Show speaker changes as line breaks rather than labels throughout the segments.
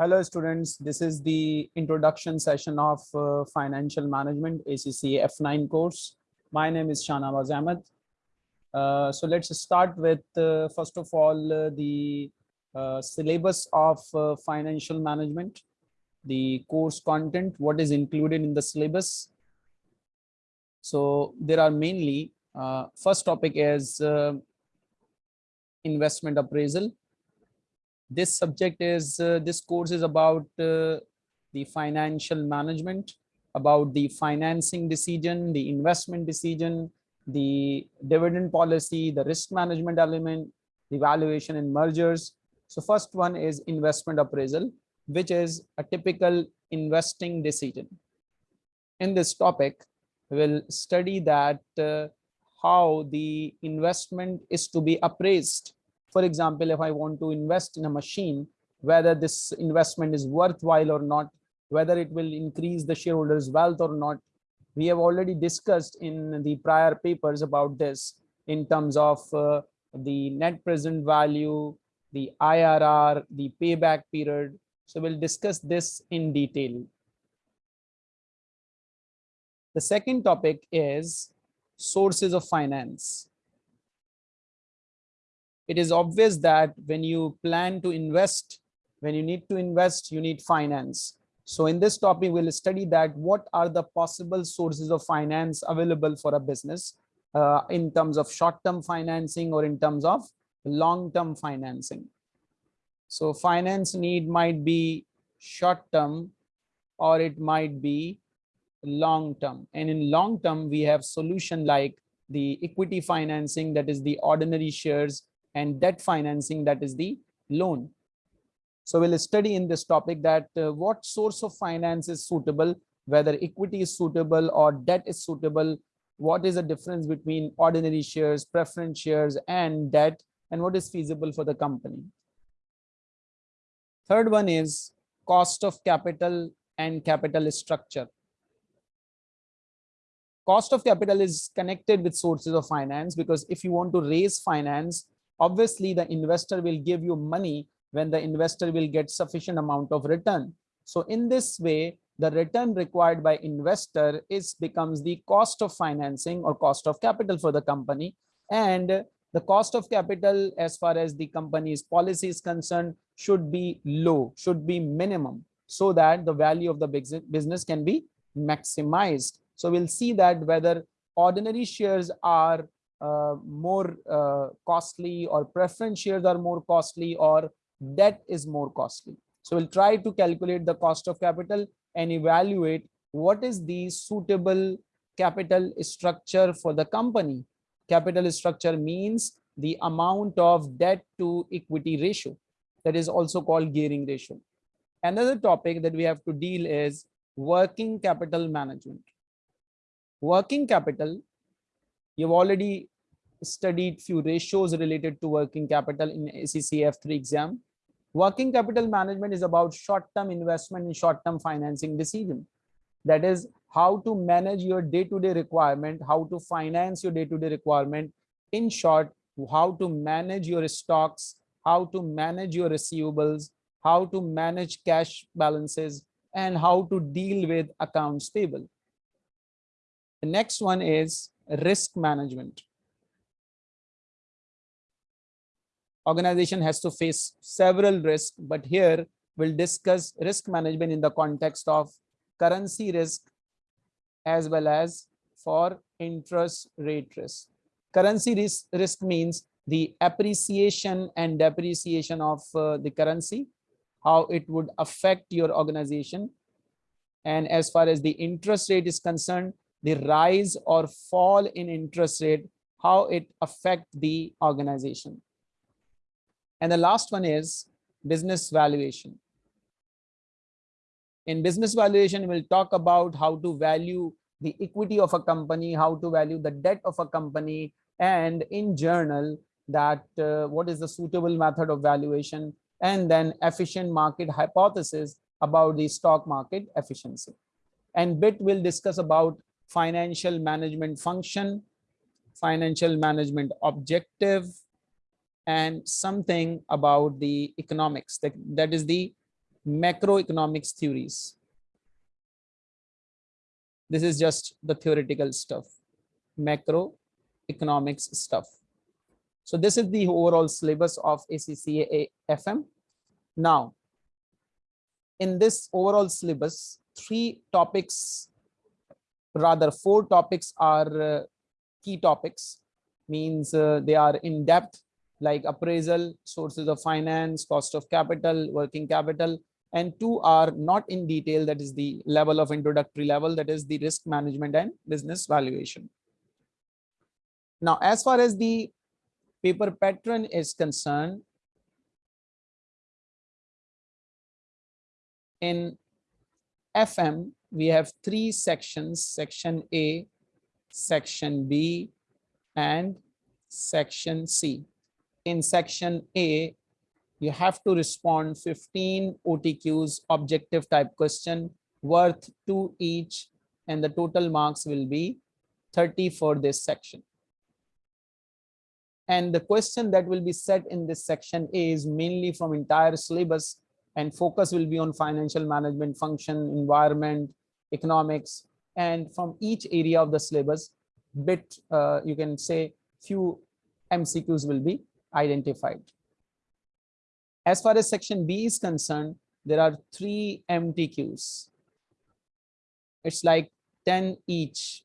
Hello students, this is the introduction session of uh, financial management ACC F9 course. My name is Shanawaz Ahmed. Uh, so let's start with uh, first of all uh, the uh, syllabus of uh, financial management, the course content, what is included in the syllabus. So there are mainly first topic is investment appraisal this subject is uh, this course is about uh, the financial management about the financing decision the investment decision the dividend policy the risk management element the valuation and mergers. So first one is investment appraisal which is a typical investing decision. In this topic we'll study that uh, how the investment is to be appraised for example, if I want to invest in a machine, whether this investment is worthwhile or not, whether it will increase the shareholders wealth or not. We have already discussed in the prior papers about this in terms of uh, the net present value, the IRR, the payback period. So we'll discuss this in detail. The second topic is sources of finance it is obvious that when you plan to invest, when you need to invest, you need finance. So in this topic, we'll study that what are the possible sources of finance available for a business uh, in terms of short-term financing or in terms of long-term financing. So finance need might be short-term or it might be long-term. And in long-term, we have solution like the equity financing, that is the ordinary shares and debt financing that is the loan. So we'll study in this topic that uh, what source of finance is suitable whether equity is suitable or debt is suitable what is the difference between ordinary shares preference shares and debt and what is feasible for the company. Third one is cost of capital and capital structure. Cost of capital is connected with sources of finance because if you want to raise finance obviously the investor will give you money when the investor will get sufficient amount of return. So in this way the return required by investor is becomes the cost of financing or cost of capital for the company. And the cost of capital as far as the company's policy is concerned should be low should be minimum so that the value of the business can be maximized. So we'll see that whether ordinary shares are more uh, costly or preference shares are more costly or debt is more costly. So we'll try to calculate the cost of capital and evaluate what is the suitable capital structure for the company. Capital structure means the amount of debt to equity ratio that is also called gearing ratio. Another topic that we have to deal is working capital management. Working capital You've already studied few ratios related to working capital in ACC F3 exam. Working capital management is about short-term investment and short-term financing decision. That is how to manage your day-to-day -day requirement, how to finance your day-to-day -day requirement. In short, how to manage your stocks, how to manage your receivables, how to manage cash balances, and how to deal with accounts payable. The next one is risk management. Organization has to face several risks, but here we'll discuss risk management in the context of currency risk as well as for interest rate risk. Currency risk, risk means the appreciation and depreciation of uh, the currency, how it would affect your organization. And as far as the interest rate is concerned, the rise or fall in interest rate, how it affect the organization. And the last one is business valuation. In business valuation, we'll talk about how to value the equity of a company, how to value the debt of a company, and in journal that uh, what is the suitable method of valuation, and then efficient market hypothesis about the stock market efficiency. And bit will discuss about financial management function, financial management objective, and something about the economics that, that is the macroeconomics theories. This is just the theoretical stuff, macroeconomics stuff. So this is the overall syllabus of ACCA FM. Now, in this overall syllabus, three topics, rather four topics are uh, key topics, means uh, they are in depth like appraisal, sources of finance, cost of capital, working capital, and two are not in detail, that is the level of introductory level, that is the risk management and business valuation. Now, as far as the paper pattern is concerned, in FM, we have three sections, section A, section B, and section C in section A, you have to respond 15 OTQs objective type question worth two each and the total marks will be 30 for this section. And the question that will be set in this section is mainly from entire syllabus and focus will be on financial management function, environment, economics, and from each area of the syllabus, bit, uh, you can say few MCQs will be identified. As far as section B is concerned, there are three MTQs. It's like 10 each.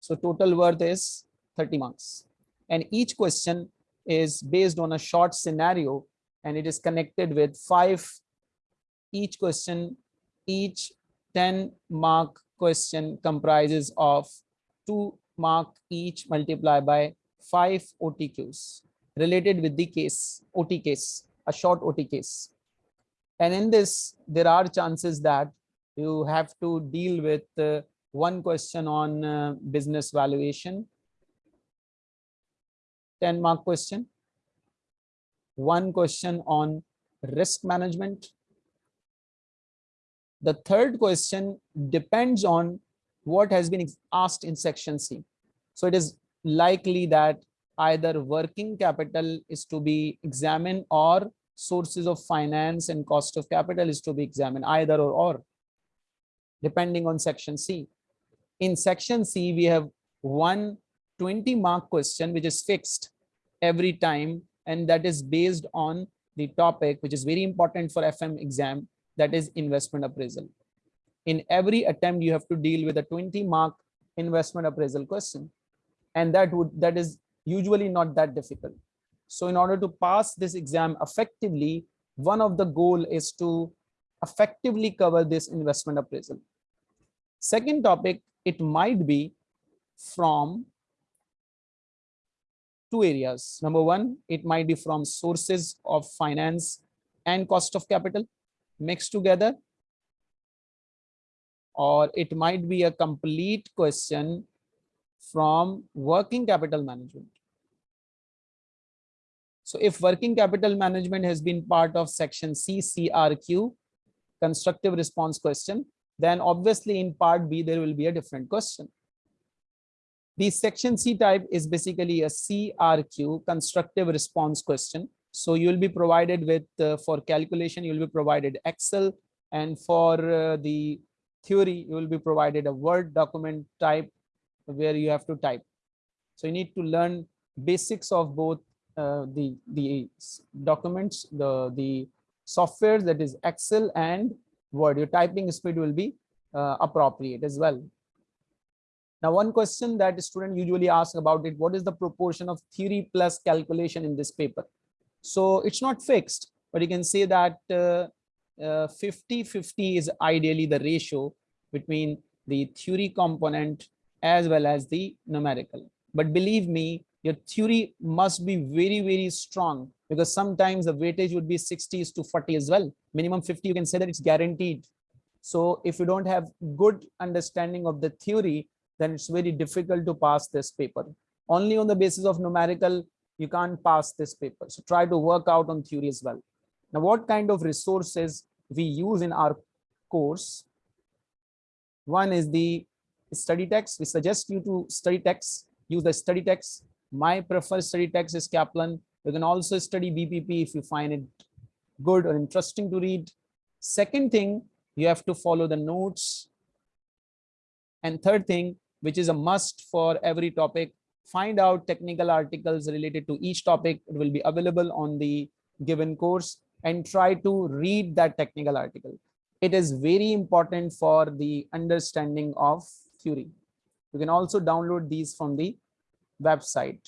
So total worth is 30 marks. And each question is based on a short scenario and it is connected with five each question, each 10 mark question comprises of two mark each multiplied by five OTQs related with the case, OT case, a short OT case. And in this, there are chances that you have to deal with uh, one question on uh, business valuation, 10 mark question, one question on risk management. The third question depends on what has been asked in section C. So it is likely that either working capital is to be examined or sources of finance and cost of capital is to be examined either or or depending on section C. In section C, we have one 20 mark question which is fixed every time and that is based on the topic which is very important for FM exam that is investment appraisal. In every attempt you have to deal with a 20 mark investment appraisal question and that would that is usually not that difficult. So in order to pass this exam effectively, one of the goal is to effectively cover this investment appraisal. Second topic, it might be from two areas. Number one, it might be from sources of finance and cost of capital mixed together. Or it might be a complete question from working capital management. So if working capital management has been part of section CCRQ, constructive response question, then obviously in part B, there will be a different question. The section C type is basically a CRQ, constructive response question. So you will be provided with, uh, for calculation, you will be provided Excel and for uh, the theory, you will be provided a Word document type where you have to type. So you need to learn basics of both uh, the the documents, the the software that is Excel and Word. Your typing speed will be uh, appropriate as well. Now, one question that student usually ask about it, what is the proportion of theory plus calculation in this paper? So it's not fixed, but you can say that 50-50 uh, uh, is ideally the ratio between the theory component as well as the numerical. But believe me, your theory must be very, very strong because sometimes the weightage would be 60 to 40 as well. Minimum 50, you can say that it's guaranteed. So if you don't have good understanding of the theory, then it's very difficult to pass this paper. Only on the basis of numerical, you can't pass this paper. So try to work out on theory as well. Now, what kind of resources we use in our course? One is the study text. We suggest you to study text, use the study text. My preferred study text is Kaplan. You can also study BPP if you find it good or interesting to read. Second thing, you have to follow the notes. And third thing, which is a must for every topic, find out technical articles related to each topic. It will be available on the given course and try to read that technical article. It is very important for the understanding of theory. You can also download these from the website.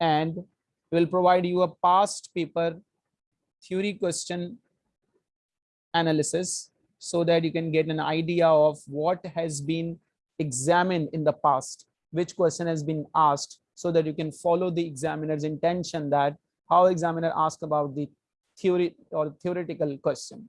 And will provide you a past paper theory question analysis so that you can get an idea of what has been examined in the past, which question has been asked so that you can follow the examiner's intention that how examiner asked about the theory or theoretical question.